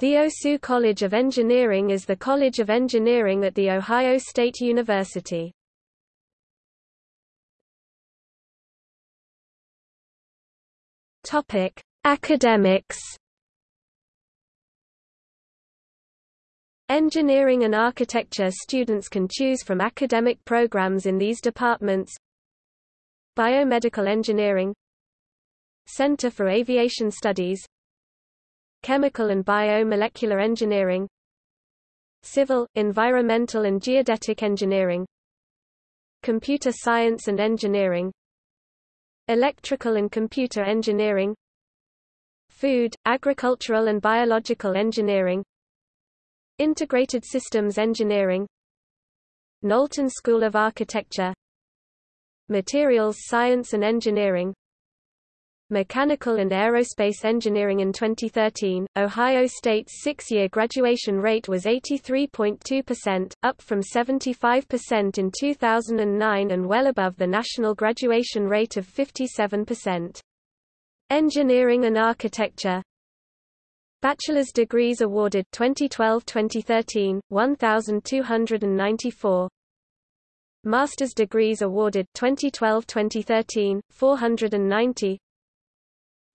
The OSU College of Engineering is the College of Engineering at The Ohio State University. Topic: Academics. Engineering and architecture students can choose from academic programs in these departments Biomedical Engineering Center for Aviation Studies Chemical and Biomolecular Engineering Civil, Environmental and Geodetic Engineering Computer Science and Engineering Electrical and Computer Engineering Food, Agricultural and Biological Engineering Integrated Systems Engineering Knowlton School of Architecture Materials Science and Engineering Mechanical and Aerospace Engineering in 2013, Ohio State's six-year graduation rate was 83.2%, up from 75% in 2009 and well above the national graduation rate of 57%. Engineering and Architecture Bachelor's degrees awarded 2012-2013, 1,294 Master's degrees awarded 2012-2013, 490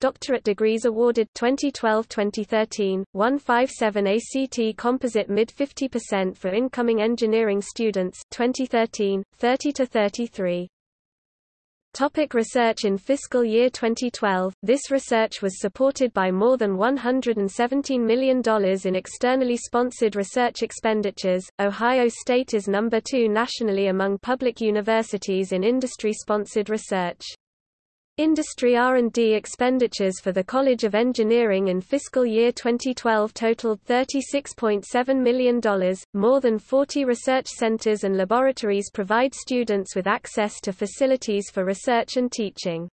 Doctorate degrees awarded 2012-2013, 157 ACT Composite mid 50% for incoming engineering students 2013, 30 to 33. Topic research In fiscal year 2012, this research was supported by more than $117 million in externally sponsored research expenditures. Ohio State is number two nationally among public universities in industry-sponsored research. Industry R&D expenditures for the College of Engineering in fiscal year 2012 totaled $36.7 million. More than 40 research centers and laboratories provide students with access to facilities for research and teaching.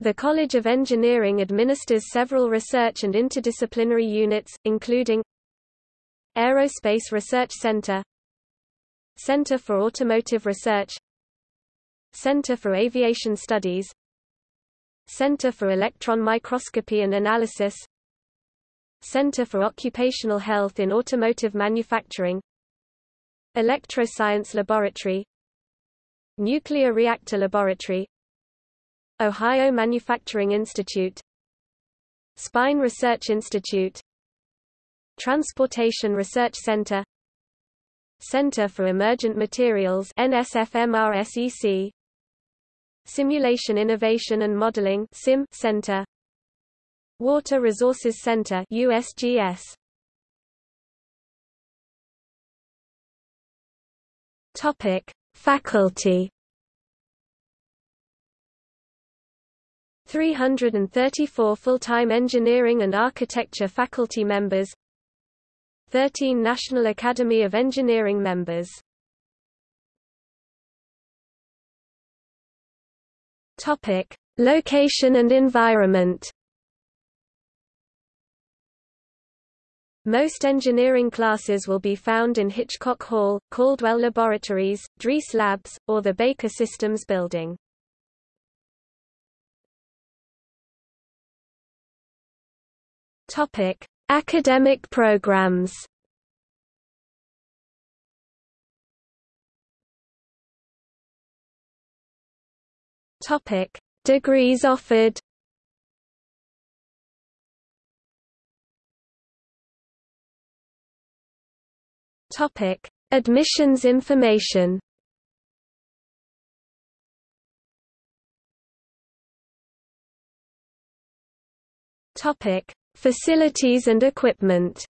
The College of Engineering administers several research and interdisciplinary units, including Aerospace Research Center Center for Automotive Research Center for Aviation Studies Center for Electron Microscopy and Analysis. Center for Occupational Health in Automotive Manufacturing. Electroscience Laboratory. Nuclear Reactor Laboratory. Ohio Manufacturing Institute. Spine Research Institute. Transportation Research Center. Center for Emergent Materials NSFMRSEC Simulation Innovation and Modeling SIM Center. Water Resources Center USGS Topic Faculty. 334 full-time engineering and architecture faculty members. 13 National Academy of Engineering members Topic: Location and environment. Most engineering classes will be found in Hitchcock Hall, Caldwell Laboratories, Dreese Labs, or the Baker Systems building. Topic: Academic programs. Topic: Degrees offered. Topic: Admissions information. Topic: Facilities and equipment.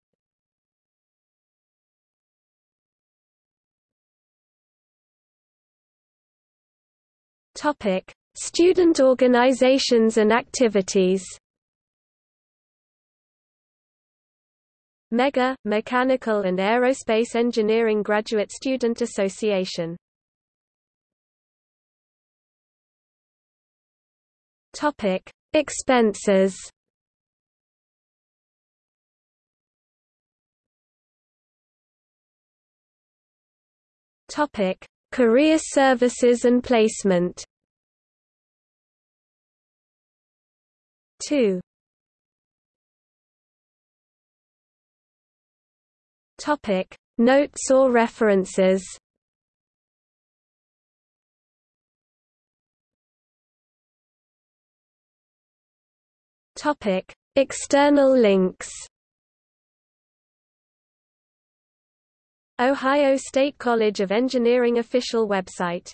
Topic: Student organizations and activities MEGA, Mechanical and Aerospace Engineering Graduate Student Association Topic: Expenses. Topic: Career Services and Placement. 2 Topic: Notes or references. Topic: External links. Ohio State College of Engineering official website